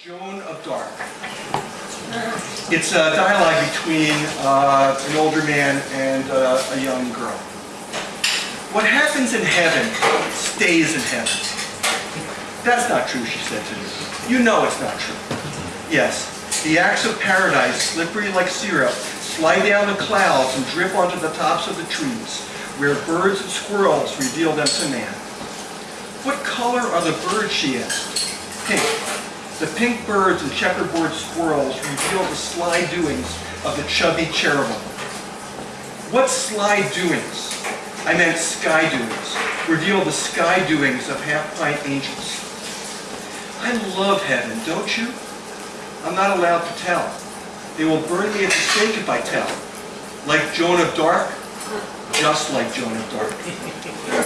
Joan of Dark. It's a dialogue between uh, an older man and uh, a young girl. What happens in heaven stays in heaven. That's not true, she said to me. You know it's not true. Yes, the acts of paradise, slippery like syrup, slide down the clouds and drip onto the tops of the trees, where birds and squirrels reveal them to man. What color are the birds, she asked. Pink. The pink birds and checkerboard squirrels reveal the sly doings of the chubby cherubim. What sly doings? I meant sky doings. Reveal the sky doings of half-pint angels. I love heaven, don't you? I'm not allowed to tell. They will burn me at the stake if I tell. Like Joan of Dark? Just like Joan of Dark.